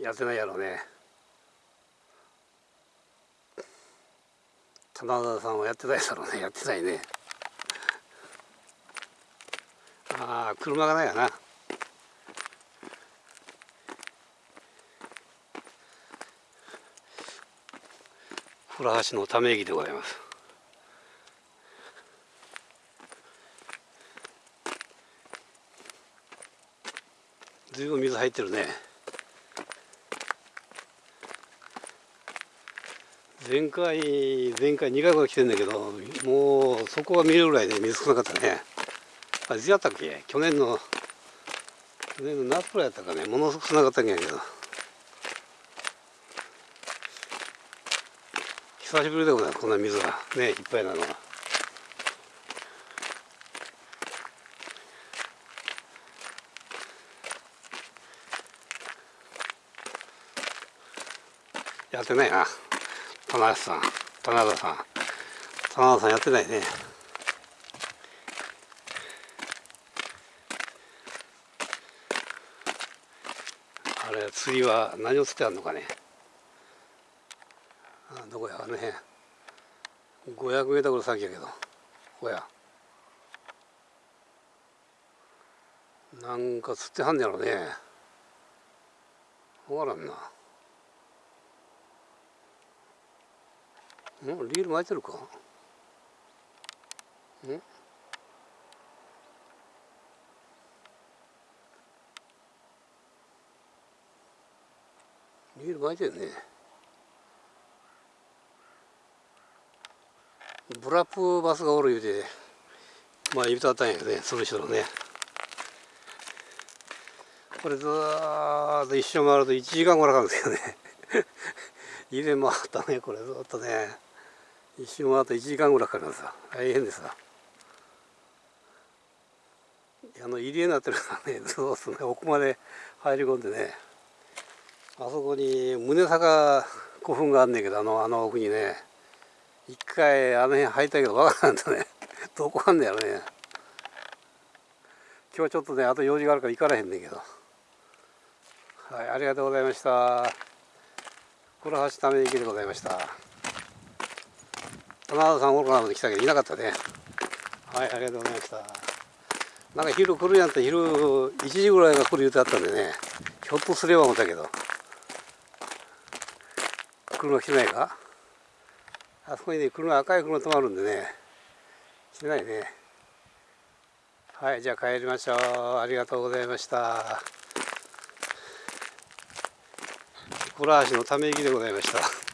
やってないやろうね。棚田さんはやってないだろうね。やってないね。ああ車がないやな。倉橋のため息でございます。ずいぶん水入ってるね。前回前回2回ほど来てんだけどもうそこが見えるぐらいで水少なかったね。あいつやったっけ？去年の去年の夏くらいやったかね。ものすごく少なかったんやけど。久しぶりでございます。こんな水が。ねいっぱいなのは。やってないな。棚橋さん棚田さん。棚田さんやってないね。あれ釣りは何を釣ってあるのかね。あどこやあの辺。500メートル先やけど。ここや。なんか釣ってはんねやろね。分からんな。んリール巻いてるか？ん？リール巻いてるね。ブラップバスがおる言うてまあ言うとったんやけどねその人のね。これずーっと一周回ると1時間ぐらいかかるんですけどね。入れ回ったねこれずっとね。一周回った1時間ぐらいかかるんですよ大変ですわあの入り江になってるからねずっとね奥まで入り込んでねあそこに宗坂古墳があんねんけどあのあの奥にね一回あの辺入ったけどわからんとね どこあんねやろね。今日ちょっとねあと用事があるから行かれへんねんけど。はいありがとうございました。倉橋ため池でございました。棚田さんおるかなまで来たけどいなかったね。はいありがとうございました。なんか昼来るやんったら昼1時ぐらいが来る言うてあったんでね。ひょっとすれば思ったけど。車来てないか？あそこにね車赤い車止まるんでね。来てないね。はいじゃあ帰りましょう。ありがとうございました。倉橋のため息でございました。